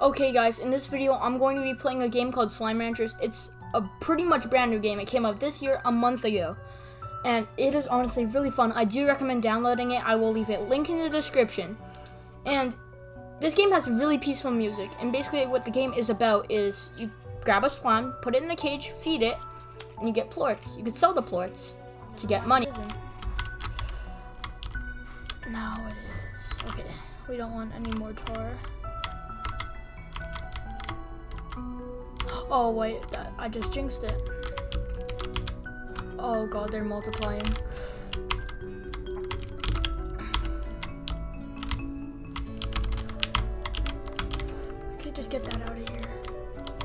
Okay guys, in this video I'm going to be playing a game called Slime Ranchers. It's a pretty much brand new game. It came out this year, a month ago. And it is honestly really fun. I do recommend downloading it. I will leave a link in the description. And this game has really peaceful music. And basically what the game is about is you grab a slime, put it in a cage, feed it, and you get plorts. You can sell the plorts to get money. Now it is. Okay, we don't want any more tar. Oh wait, I just jinxed it. Oh god, they're multiplying. Okay, just get that out of here.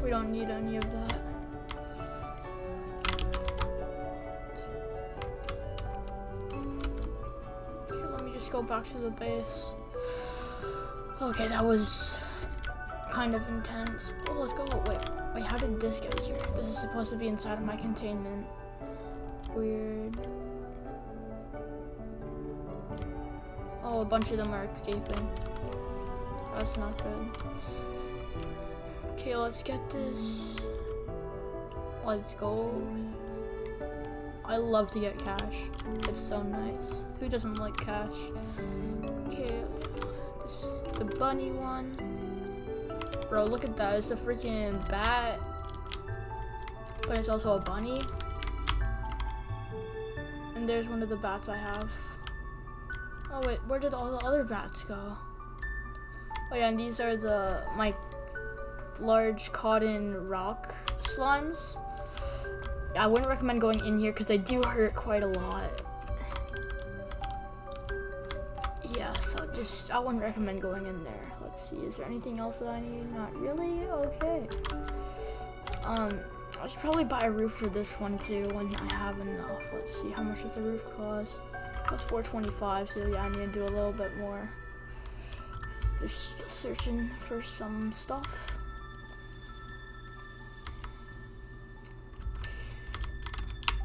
We don't need any of that. Okay, let me just go back to the base. Okay, that was kind of intense. Oh, let's go. Wait, wait, how did this get here? This is supposed to be inside of my containment. Weird. Oh, a bunch of them are escaping. That's not good. Okay, let's get this. Let's go. I love to get cash. It's so nice. Who doesn't like cash? Okay, this is the bunny one. Bro, look at that. It's a freaking bat. But it's also a bunny. And there's one of the bats I have. Oh wait, where did all the other bats go? Oh yeah, and these are the my large cotton rock slimes. I wouldn't recommend going in here because they do hurt quite a lot. Yeah, so just, I wouldn't recommend going in there. Let's see, is there anything else that I need? Not really? Okay. Um, I should probably buy a roof for this one too when I have enough. Let's see, how much does the roof cost? It costs 425, so yeah, I need to do a little bit more. Just searching for some stuff.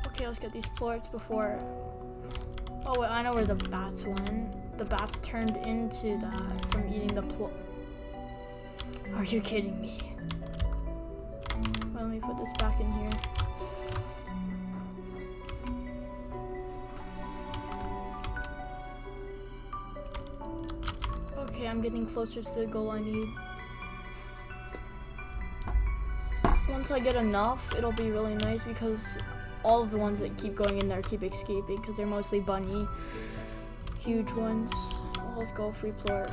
Okay, let's get these plorts before... Oh wait, I know where the bats went. The bats turned into that from eating the plort. Are you kidding me? Well, let me put this back in here. Okay, I'm getting closer to the goal I need. Once I get enough, it'll be really nice because all of the ones that keep going in there keep escaping because they're mostly bunny. Huge ones. Let's go free plort.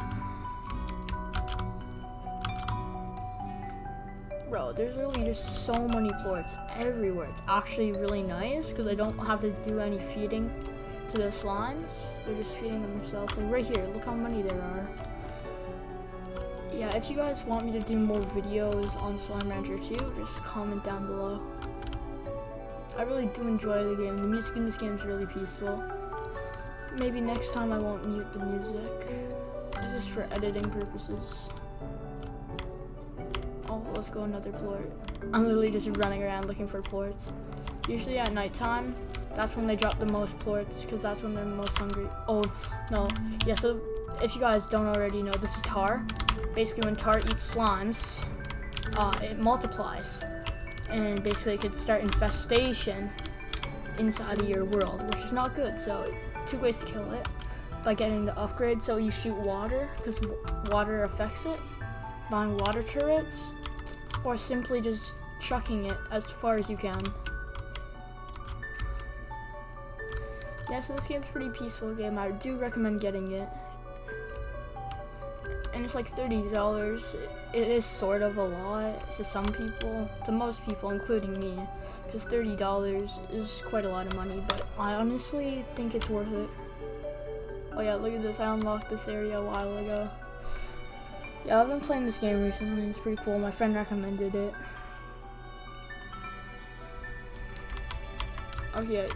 Bro, there's really just so many plorts everywhere. It's actually really nice because I don't have to do any feeding to the slimes. They're just feeding themselves. So right here, look how many there are. Yeah, if you guys want me to do more videos on Slime Rancher 2, just comment down below. I really do enjoy the game. The music in this game is really peaceful. Maybe next time I won't mute the music. It's just for editing purposes. Oh, let's go another plort. I'm literally just running around looking for plorts. Usually at nighttime, that's when they drop the most plorts because that's when they're most hungry. Oh, no. Yeah, so if you guys don't already know, this is tar. Basically, when tar eats slimes, uh, it multiplies and basically it could start infestation inside of your world, which is not good. So two ways to kill it by getting the upgrade so you shoot water because water affects it, buying water turrets, or simply just chucking it as far as you can. Yeah, so this game's pretty peaceful game. I do recommend getting it. And it's like $30 it is sort of a lot to some people, to most people, including me, because $30 is quite a lot of money, but I honestly think it's worth it. Oh yeah, look at this, I unlocked this area a while ago. Yeah, I've been playing this game recently, it's pretty cool, my friend recommended it. Okay,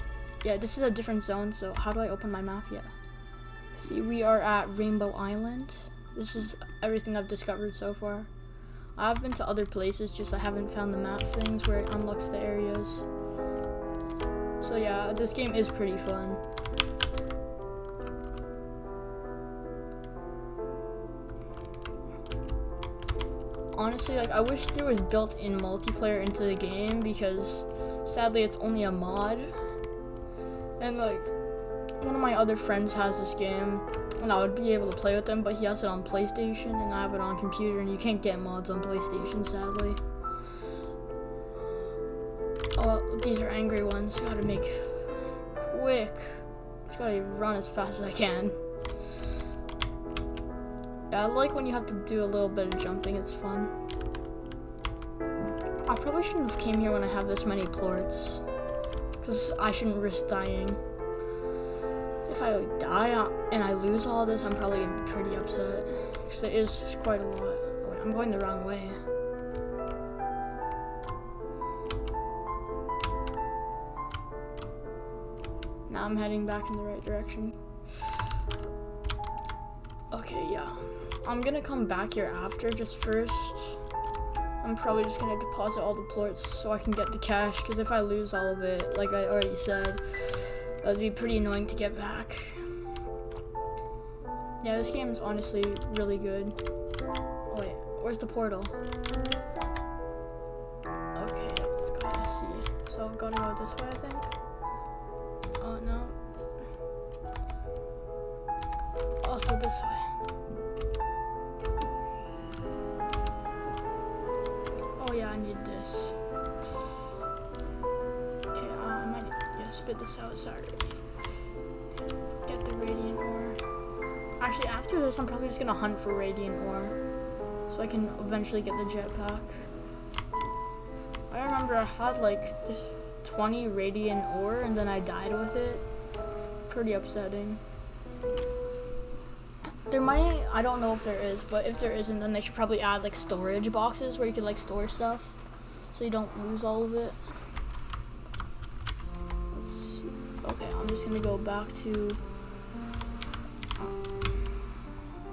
yeah, this is a different zone, so how do I open my map yet? See, we are at Rainbow Island. This is everything I've discovered so far. I've been to other places, just I haven't found the map things where it unlocks the areas. So yeah, this game is pretty fun. honestly, like, I wish there was built-in multiplayer into the game because sadly it's only a mod. And like, one of my other friends has this game and I would be able to play with them, but he has it on PlayStation and I have it on computer and you can't get mods on PlayStation, sadly. Oh, these are angry ones. Gotta make quick. Just gotta run as fast as I can. Yeah, I like when you have to do a little bit of jumping. It's fun. I probably shouldn't have came here when I have this many plorts. Because I shouldn't risk dying. If I die and I lose all this, I'm probably pretty upset. Because it is quite a lot. I'm going the wrong way. Now I'm heading back in the right direction. Okay, yeah. I'm gonna come back here after, just first. I'm probably just gonna deposit all the plorts so I can get the cash, because if I lose all of it, like I already said, it'd be pretty annoying to get back. Yeah, this game is honestly really good. Oh wait, where's the portal? Okay, gotta see. So gotta go this way, I think. Oh no. Also this way. Oh yeah, I need this. Okay, uh, I might yeah, spit this out, sorry. Actually, after this, I'm probably just gonna hunt for radiant ore. So I can eventually get the jetpack. I remember I had like 20 radiant ore and then I died with it. Pretty upsetting. There might, I don't know if there is, but if there isn't, then they should probably add like storage boxes where you can like store stuff so you don't lose all of it. Okay, I'm just gonna go back to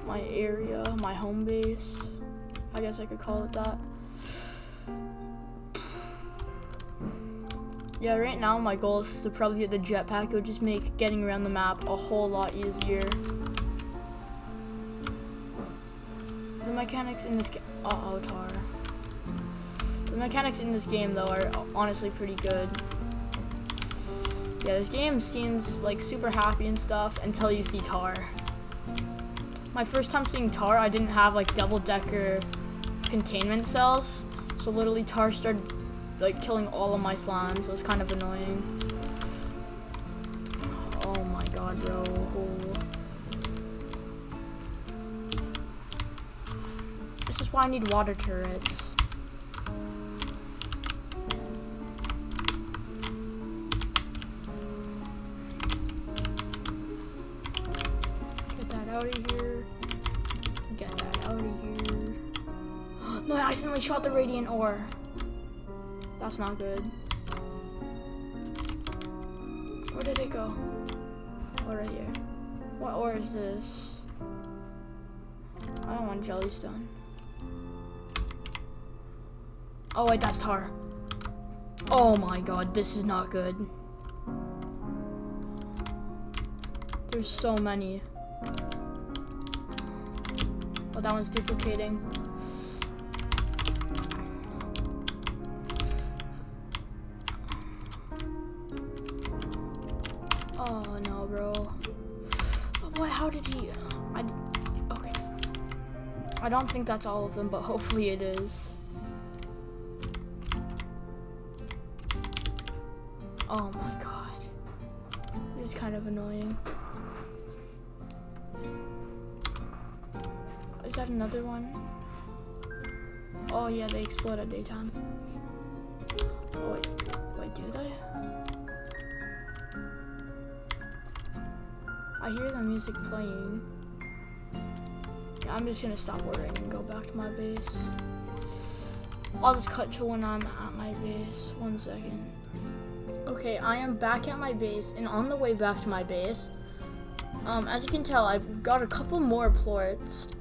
my area, my home base. I guess I could call it that. Yeah, right now my goal is to probably get the jetpack. It would just make getting around the map a whole lot easier. The mechanics in this game, uh oh, tar. The mechanics in this game though are honestly pretty good. Yeah, this game seems like super happy and stuff until you see tar. My first time seeing tar, I didn't have like double decker containment cells. So literally tar started like killing all of my slimes. It was kind of annoying. Oh my god, bro. This is why I need water turrets. The radiant ore. That's not good. Where did it go? Oh, right here. What ore is this? I don't want jellystone. Oh wait, that's tar. Oh my god, this is not good. There's so many. Oh, that one's duplicating. How did he? I. Okay. I don't think that's all of them, but hopefully it is. Oh my god. This is kind of annoying. Is that another one? Oh yeah, they explode at daytime. Oh wait, wait, do they? I hear the music playing. Yeah, I'm just gonna stop ordering and go back to my base. I'll just cut to when I'm at my base. One second. Okay, I am back at my base, and on the way back to my base, um, as you can tell, I've got a couple more plorts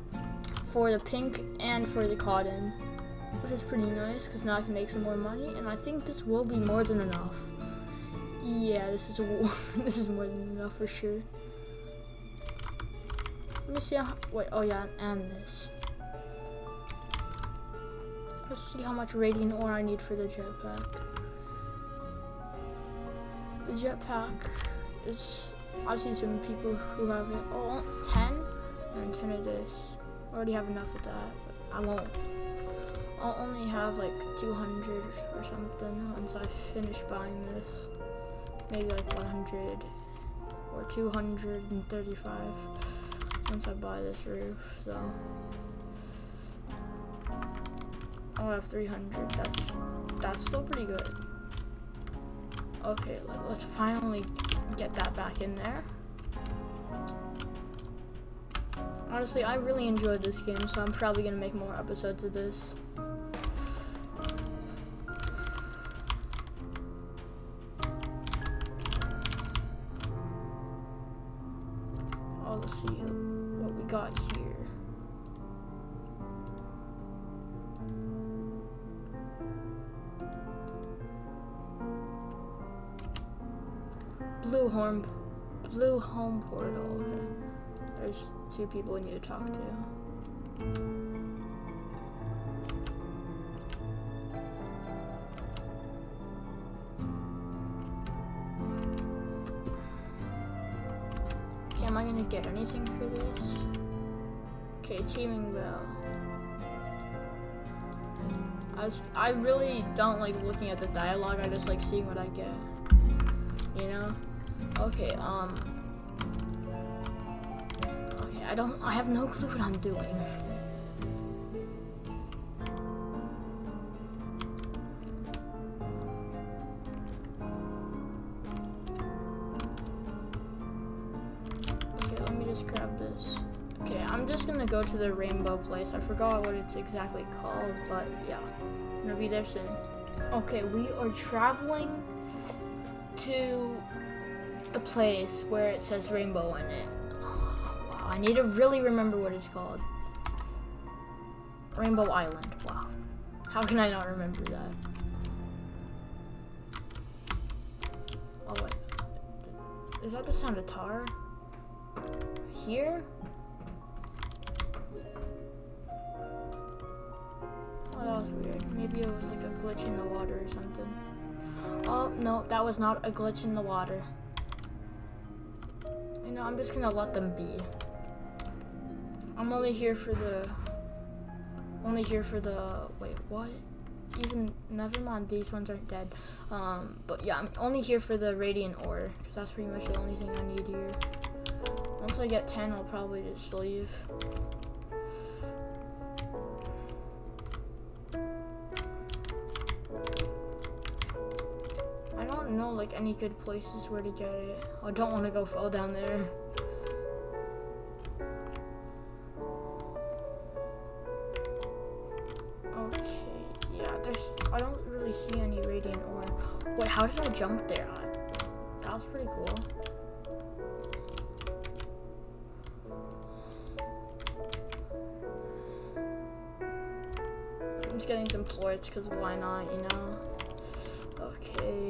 for the pink and for the cotton, which is pretty nice, because now I can make some more money, and I think this will be more than enough. Yeah, this is a, this is more than enough for sure. Let me see how, wait, oh yeah, and this. Let's see how much radiant ore I need for the jetpack. The jetpack is, I've seen some people who have it, oh, 10 and 10 of this. I already have enough of that, but I won't. I'll only have like 200 or something once I finish buying this. Maybe like 100 or 235 once I buy this roof, so. Oh, I'll have 300, that's, that's still pretty good. Okay, let, let's finally get that back in there. Honestly, I really enjoyed this game, so I'm probably gonna make more episodes of this. Blue home, blue home portal. There's two people we need to talk to. Okay, am I gonna get anything for this? Okay, teaming bell. I, was, I really don't like looking at the dialogue, I just like seeing what I get. You know? Okay, um... Okay, I don't- I have no clue what I'm doing. Okay, let me just grab this. Okay, I'm just gonna go to the rainbow place. I forgot what it's exactly called, but yeah. I'm gonna be there soon. Okay, we are traveling to the place where it says rainbow in it. wow, I need to really remember what it's called. Rainbow Island. Wow. How can I not remember that? Oh wait. Is that the sound of tar? Here? Oh, that was weird. Maybe it was like a glitch in the water or something. Oh, no, that was not a glitch in the water. Know, I'm just gonna let them be. I'm only here for the... Only here for the... Wait, what? Even... Never mind, these ones aren't dead. Um, but yeah, I'm only here for the radiant ore. Because that's pretty much the only thing I need here. Once I get 10, I'll probably just leave. Like any good places where to get it. I don't want to go fall down there. Okay, yeah, there's, I don't really see any radiant ore. Wait, how did I jump there? That was pretty cool. I'm just getting some plorts because why not, you know? Okay.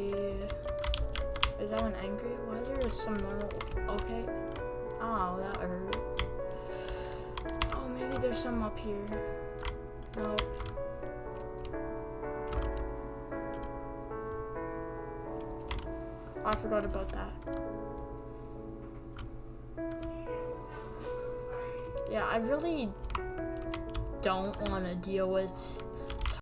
That angry? Why is there some normal? Okay. Oh, that hurt. Oh, maybe there's some up here. Nope. Oh, I forgot about that. Yeah, I really don't want to deal with